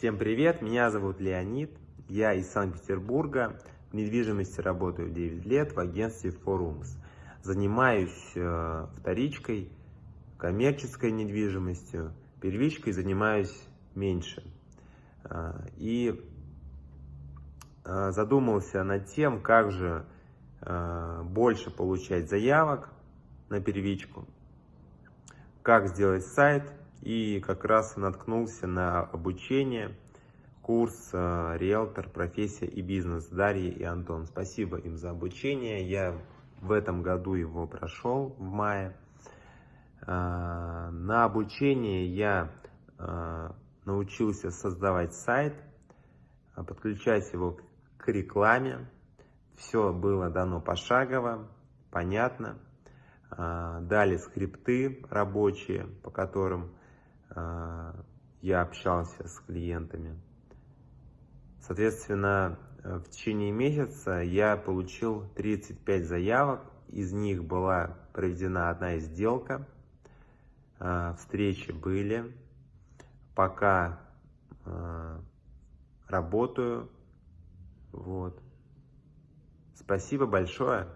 Всем привет, меня зовут Леонид, я из Санкт-Петербурга, в недвижимости работаю 9 лет в агентстве Forums. Занимаюсь э, вторичкой, коммерческой недвижимостью, первичкой занимаюсь меньше. Э, и э, задумался над тем, как же больше получать заявок на первичку, как сделать сайт, и как раз наткнулся на обучение, курс э, «Риэлтор. Профессия и бизнес» Дарья и Антон. Спасибо им за обучение. Я в этом году его прошел в мае. Э, на обучение я э, научился создавать сайт, подключать его к рекламе. Все было дано пошагово, понятно. Дали скрипты рабочие, по которым я общался с клиентами. Соответственно, э, в течение месяца я получил 35 заявок, из них была проведена одна сделка, а, встречи были, пока работаю, вот. Спасибо большое.